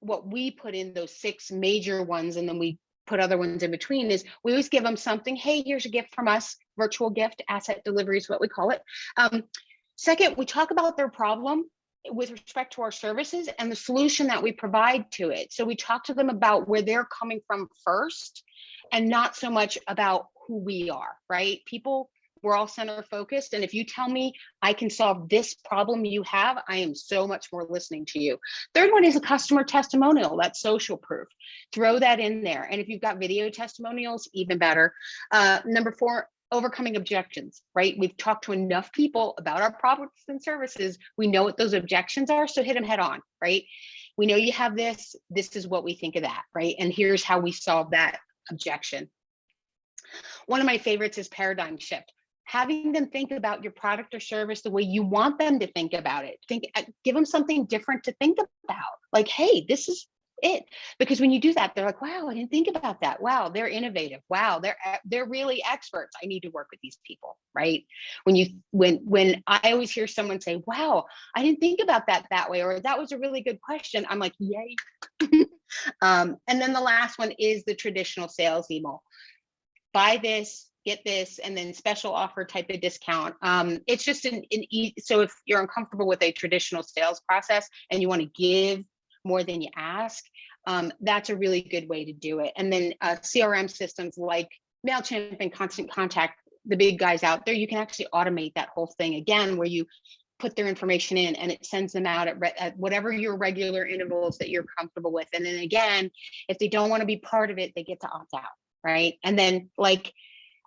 Speaker 4: what we put in those six major ones and then we put other ones in between is we always give them something. Hey, here's a gift from us, virtual gift, asset delivery is what we call it. Um, second, we talk about their problem with respect to our services and the solution that we provide to it. So we talk to them about where they're coming from first and not so much about who we are, right? People, we're all center focused. And if you tell me I can solve this problem you have, I am so much more listening to you. Third one is a customer testimonial, that's social proof. Throw that in there. And if you've got video testimonials, even better. Uh, number four, overcoming objections, right? We've talked to enough people about our products and services. We know what those objections are, so hit them head on, right? We know you have this, this is what we think of that, right? And here's how we solve that objection. One of my favorites is paradigm shift. Having them think about your product or service the way you want them to think about it. Think, uh, give them something different to think about. Like, hey, this is it. Because when you do that, they're like, wow, I didn't think about that. Wow, they're innovative. Wow, they're e- they're really experts. I need to work with these people, right? When you when when I always hear someone say, wow, I didn't think about that that way, or that was a really good question. I'm like, yay. um, and then the last one is the traditional sales email. Buy this, get this, and then special offer type of discount. Um, it's just an, an e so if you're uncomfortable with a traditional sales process and you want to give more than you ask, um, that's a really good way to do it. And then uh, CRM systems like MailChimp and Constant Contact, the big guys out there, you can actually automate that whole thing again, where you put their information in and it sends them out at, at whatever your regular intervals that you're comfortable with. And then again, if they don't want to be part of it, they get to opt out, right? And then like,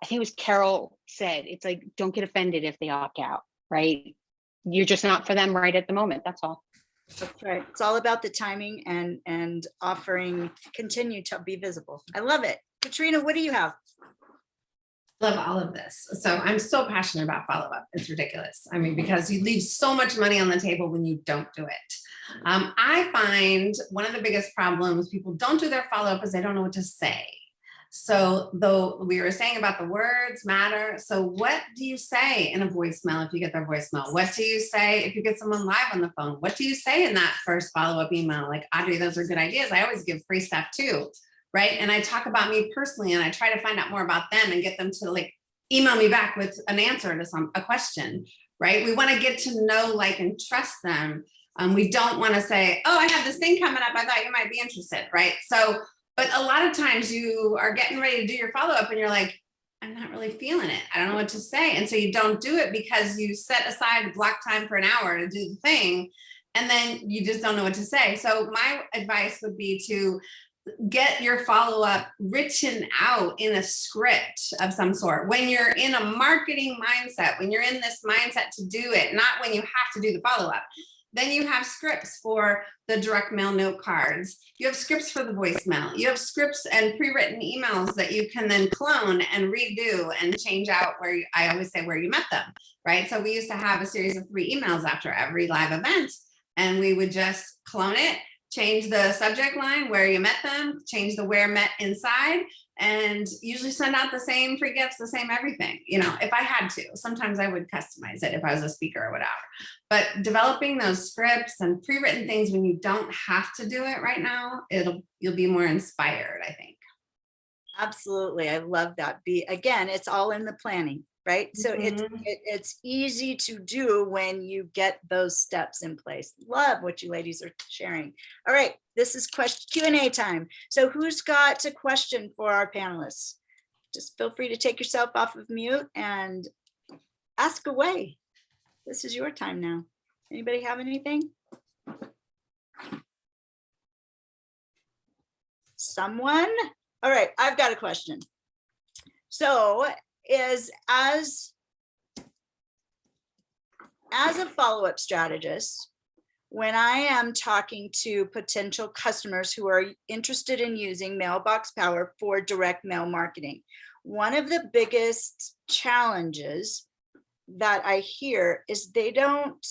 Speaker 4: I think it was Carol said, it's like, don't get offended if they opt out, right? You're just not for them right at the moment. That's all.
Speaker 1: That's right. It's all about the timing and, and offering, continue to be visible. I love it. Katrina, what do you have?
Speaker 5: love all of this. So I'm so passionate about follow-up. It's ridiculous. I mean, because you leave so much money on the table when you don't do it. Um, I find one of the biggest problems people don't do their follow-up is they don't know what to say. So though we were saying about the words matter. So what do you say in a voicemail if you get their voicemail? What do you say if you get someone live on the phone? What do you say in that first follow-up email? Like Audrey, those are good ideas. I always give free stuff too right? And I talk about me personally and I try to find out more about them and get them to like email me back with an answer to some a question, right? We want to get to know, like, and trust them. Um, we don't want to say, oh, I have this thing coming up. I thought you might be interested, right? So, but a lot of times you are getting ready to do your follow up and you're like, I'm not really feeling it. I don't know what to say. And so you don't do it because you set aside block time for an hour to do the thing. And then you just don't know what to say. So my advice would be to get your follow-up written out in a script of some sort when you're in a marketing mindset when you're in this mindset to do it not when you have to do the follow-up then you have scripts for the direct mail note cards. You have scripts for the voicemail. You have scripts and pre-written emails that you can then clone and redo and change out where you, i always say where you met them right? So we used to have a series of three emails after every live event and we would just clone it change the subject line where you met them, change the where met inside, and usually send out the same free gifts, the same everything, you know, if I had to. Sometimes I would customize it if I was a speaker or whatever. But developing those scripts and pre-written things when you don't have to do it right now, it'll you'll be more inspired, I think.
Speaker 1: Absolutely. I love that. Be again, it's all in the planning, right? So it's
Speaker 5: Mhm.
Speaker 1: it, it's easy to do when you get those steps in place. Love what you ladies are sharing. All right, this is question Q and A time. So who's got a question for our panelists? Just feel free to take yourself off of mute and ask away. This is your time now. Anybody have anything? Someone? All right, I've got a question. So is as as a follow-up strategist, when I am talking to potential customers who are interested in using mailbox power for direct mail marketing, one of the biggest challenges that I hear is they don't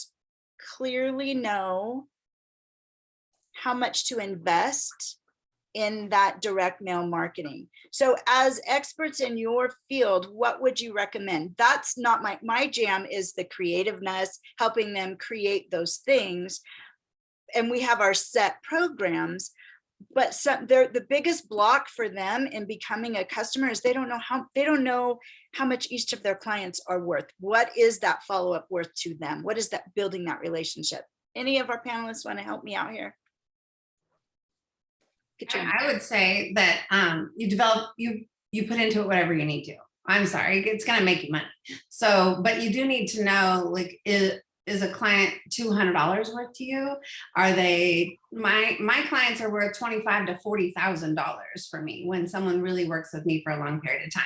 Speaker 1: clearly know how much to invest in that direct mail marketing. So as experts in your field, what would you recommend? That's not my, my jam is the creativeness, helping them create those things. and we have our set programs. But some, they're, the biggest block for them in becoming a customer is they don't know how, they don't know how much each of their clients are worth. What is that follow-up worth to them? What is that building that relationship? Any of our panelists want to help me out here?
Speaker 5: I would say that um, you develop, you, you put into it whatever you need to. I'm sorry, it's gonna make you money. So, but you do need to know, like, is, is a client two hundred dollars worth to you? Are they, my, my clients are worth twenty-five to forty thousand dollars for me when someone really works with me for a long period of time.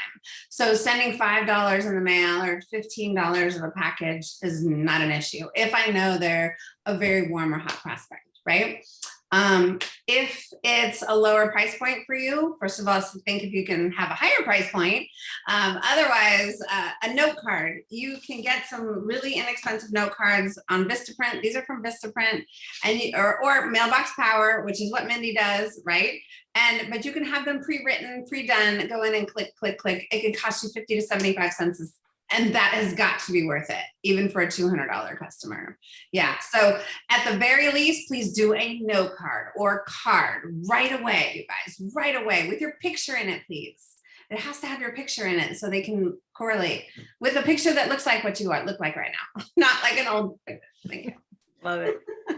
Speaker 5: So sending five dollars in the mail or fifteen dollars of a package is not an issue if I know they're a very warm or hot prospect, right? Um, if it's a lower price point for you, first of all, think if you can have a higher price point. Um, otherwise, uh, a note card, you can get some really inexpensive note cards on Vistaprint. These are from Vistaprint and you, or, or Mailbox Power, which is what Mindy does, right? And, but you can have them pre-written, pre-done, go in and click, click, click. It could cost you 50 to 75 cents and that has got to be worth it, even for a $200 customer. Yeah, so at the very least, please do a note card or card right away, you guys, right away with your picture in it, please. It has to have your picture in it so they can correlate with a picture that looks like what you are, look like right now, not like an old. Thank you.
Speaker 1: Love it.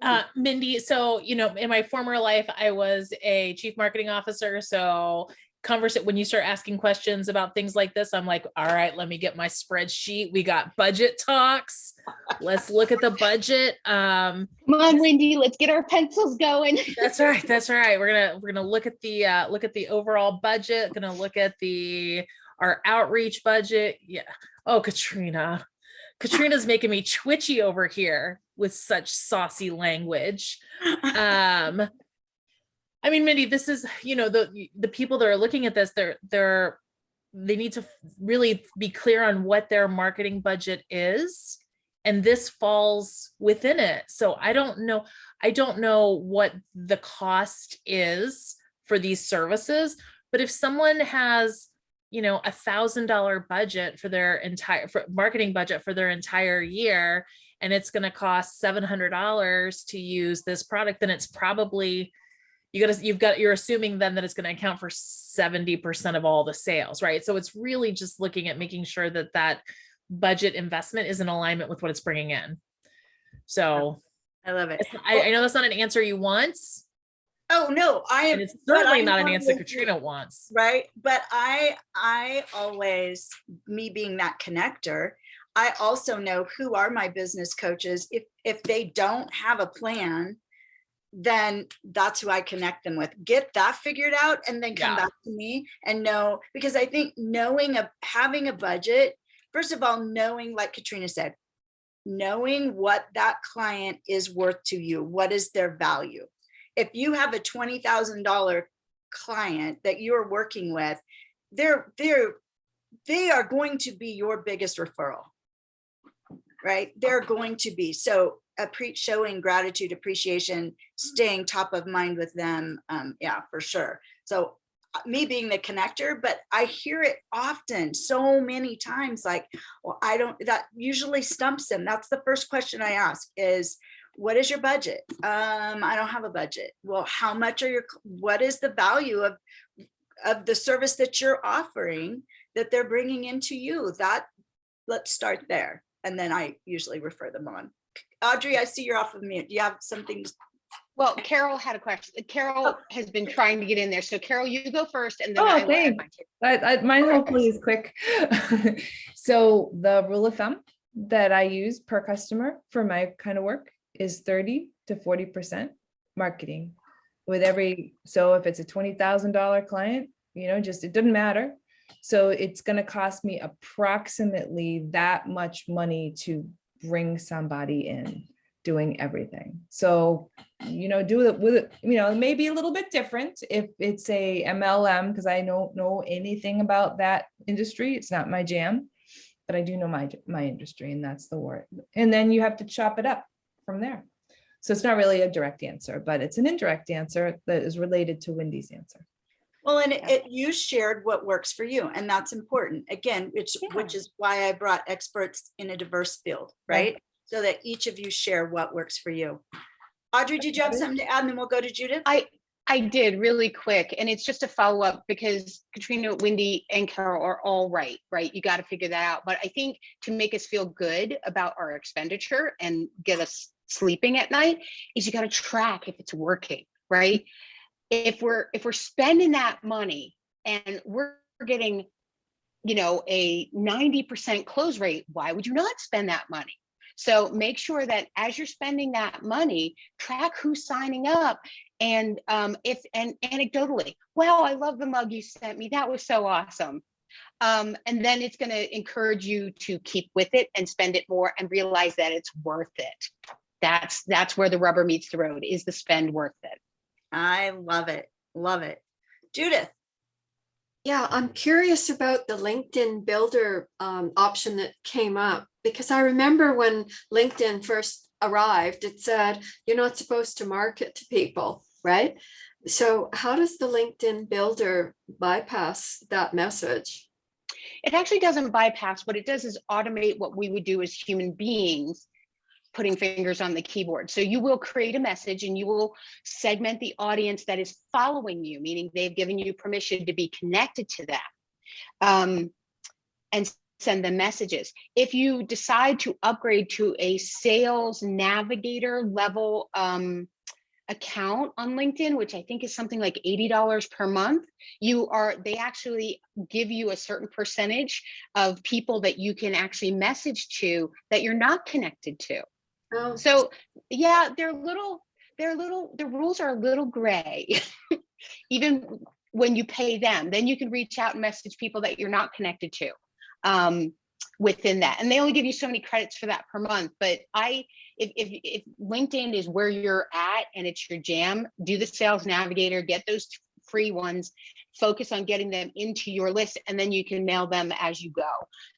Speaker 3: Uh, Mindy, so, you know, in my former life, I was a chief marketing officer, so converse when you start asking questions about things like this, I'm like, all right, let me get my spreadsheet. We got budget talks. Let's look at the budget. Um,
Speaker 4: Come on, Wendy, let's get our pencils going.
Speaker 3: that's right. That's right. We're gonna we're gonna look at the uh, look at the overall budget. Gonna look at the our outreach budget. Yeah. Oh, Katrina. Katrina's making me twitchy over here with such saucy language. Um, I mean, Mindy, this is, you know, the the people that are looking at this, they're they're they need to really be clear on what their marketing budget is. And this falls within it. So I don't know, I don't know what the cost is for these services, but if someone has, you know, a thousand dollar budget for their entire for marketing budget for their entire year, and it's going to cost seven hundred dollars to use this product, then it's probably you gotta you've got you're assuming then that it's going to account for 70% of all the sales right? So it's really just looking at making sure that that budget investment is in alignment with what it's bringing in. So
Speaker 1: I love it.
Speaker 3: I, I know that's not an answer you want.
Speaker 1: Oh, no, I am.
Speaker 3: it's certainly not an answer katrina wants.
Speaker 1: Right? But i i always me being that connector i also know who are my business coaches. If if they don't have a plan then that's who i connect them with get that figured out and then come
Speaker 3: Yeah.
Speaker 1: back to me and know because i think knowing a having a budget first of all knowing like katrina said knowing what that client is worth to you what is their value if you have a $20000 client that you're working with, they're they're they are going to be your biggest referral. Right? They're going to be so showing gratitude, appreciation, staying top of mind with them. Um, yeah, for sure. So uh, me being the connector, but I hear it often so many times like, well, I don't, that usually stumps them. That's the first question I ask is, what is your budget? Um, I don't have a budget. Well, how much are your, what is the value of, of the service that you're offering that they're bringing into you? That, let's start there. And then I usually refer them on. Audrey, I see you're off of mute. Do you have something?
Speaker 4: Well, Carol had a question. Carol oh. has been trying to get in there. So Carol, you go first and then
Speaker 2: Oh,
Speaker 4: I will add
Speaker 2: thanks.
Speaker 4: my two.
Speaker 2: I, I, mine hopefully is quick. so the rule of thumb that I use per customer for my kind of work is 30 to 40% marketing with every, so if it's a $20,000 client, you know, just, it doesn't matter. So it's going to cost me approximately that much money to bring somebody in doing everything. So, you know, do it with, it, you know, it may be a little bit different if it's a MLM, because I don't know anything about that industry. It's not my jam, but I do know my, my industry and that's the word. And then you have to chop it up from there. So it's not really a direct answer, but it's an indirect answer that is related to Wendy's answer.
Speaker 1: Well, and it,
Speaker 4: Yeah.
Speaker 1: it- you shared what works for you and that's important. Again, which, which is why I brought experts in a diverse field,
Speaker 2: Right.
Speaker 1: right? So that each of you share what works for you. Audrey, did you have something to add? And then we'll go to Judith?
Speaker 4: I, I did really quick, and it's just a follow up because Katrina, Wendy, and Carol are all right, right? You got to figure that out. But I think to make us feel good about our expenditure and get us sleeping at night is you got to track if it's working, right? If we're if we're spending that money and we're getting, you know, a 90% close rate, why would you not spend that money? So make sure that as you're spending that money, track who's signing up and um, if and anecdotally, wow, I love the mug you sent me. That was so awesome. Um, and then it's going to encourage you to keep with it and spend it more and realize that it's worth it. That's that's where the rubber meets the road. Is the spend worth it?
Speaker 1: I love it. Love it. Judith,
Speaker 6: Yeah, I'm curious about the LinkedIn Builder um, option that came up because I remember when LinkedIn first arrived, it said you're not supposed to market to people, right? So how does the LinkedIn Builder bypass that message?
Speaker 4: It actually doesn't bypass. What it does is automate what we would do as human beings, putting fingers on the keyboard. So you will create a message and you will segment the audience that is following you, meaning they've given you permission to be connected to them. Um, and send them messages. If you decide to upgrade to a sales navigator level um, account on LinkedIn, which I think is something like $80 per month, you are, they actually give you a certain percentage of people that you can actually message to that you're not connected to.
Speaker 6: Oh,
Speaker 4: So yeah, they're little, they're little, the rules are a little gray. Even when you pay them, then you can reach out and message people that you're not connected to um, within that. And they only give you so many credits for that per month. But I, if, if, if LinkedIn is where you're at and it's your jam, do the sales navigator, get those free ones, focus on getting them into your list, and then you can mail them as you go.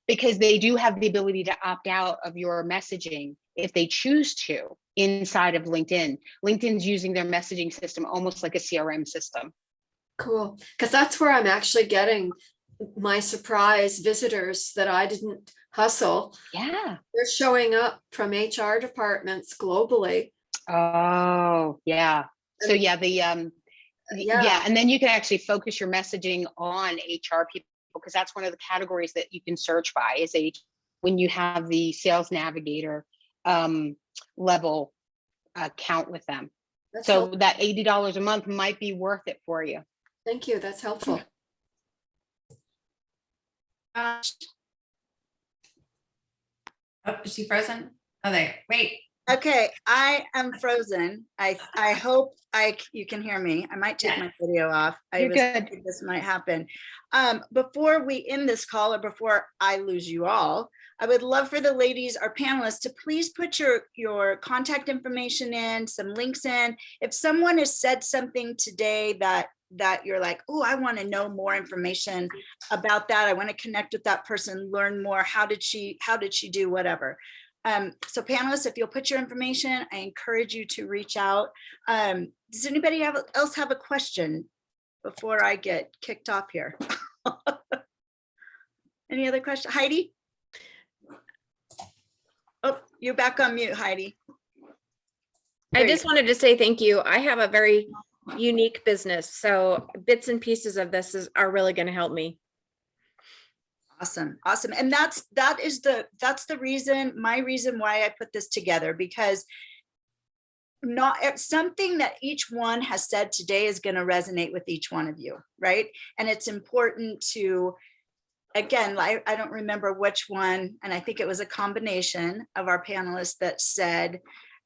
Speaker 4: Because they do have the ability to opt out of your messaging if they choose to inside of LinkedIn. LinkedIn's using their messaging system almost like a CRM system.
Speaker 6: cool. Because that's where I'm actually getting my surprise visitors that I didn't hustle.
Speaker 4: Yeah.
Speaker 6: They're showing up from HR departments globally.
Speaker 4: Oh, yeah. So yeah, the um
Speaker 6: Yeah.
Speaker 4: yeah, and then you can actually focus your messaging on HR people because that's one of the categories that you can search by is a when you have the sales navigator um level account with them.
Speaker 6: That's
Speaker 4: So
Speaker 6: help-
Speaker 4: that $80 a month might be worth it for you.
Speaker 6: Thank you. That's helpful.
Speaker 1: uh,
Speaker 5: Oh, is she frozen? Oh, there, wait.
Speaker 1: Okay, I am frozen. I, I hope I, you can hear me. I might take my video off. I
Speaker 4: You're
Speaker 1: was
Speaker 4: good.
Speaker 1: This might happen. Um, before we end this call or before I lose you all, I would love for the ladies, our panelists, to please put your, your contact information in, some links in. If someone has said something today that, that you're like, oh, I want to know more information about that. I want to connect with that person, learn more. How did she, how did she do whatever? Um, so panelists, if you'll put your information, I encourage you to reach out. Um, does anybody have, else have a question before I get kicked off here? Any other question? Heidi? Oh, you're back on mute, Heidi.
Speaker 7: I
Speaker 1: There you
Speaker 7: just wanted to say thank you. I have a very unique business, so bits and pieces of this is, are really going to help me.
Speaker 1: Awesome, awesome. And that's, that is the, that's the reason, my reason why I put this together, because not, something that each one has said today is going to resonate with each one of you, right? And it's important to, again, I, I don't remember which one, and I think it was a combination of our panelists that said,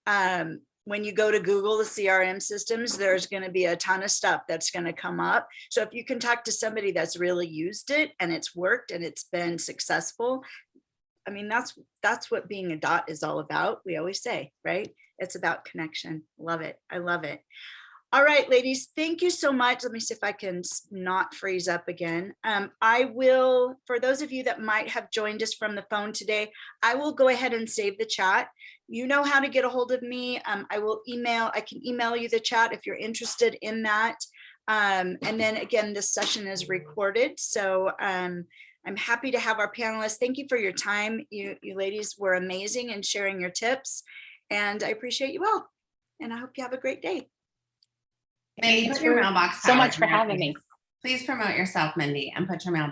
Speaker 1: um, when you go to Google, the CRM systems, there's going to be a ton of stuff that's going to come up. So if you can talk to somebody that's really used it and it's worked and it's been successful, I mean, that's, that's what being a dot is all about. We always say, right? It's about connection. Love it. I love it. All right, ladies, thank you so much. Let me see if I can not freeze up again. Um, I will, for those of you that might have joined us from the phone today, I will go ahead and save the chat. You know how to get a hold of me. Um, I will email, I can email you the chat if you're interested in that. Um, and then again, this session is recorded, so um, I'm happy to have our panelists. Thank you for your time. You, you ladies were amazing in sharing your tips, and I appreciate you all. And I hope you have a great day.
Speaker 5: Mindy, put your mailbox.
Speaker 4: So much for having me.
Speaker 5: please. Please promote yourself, Mindy, and put your mailbox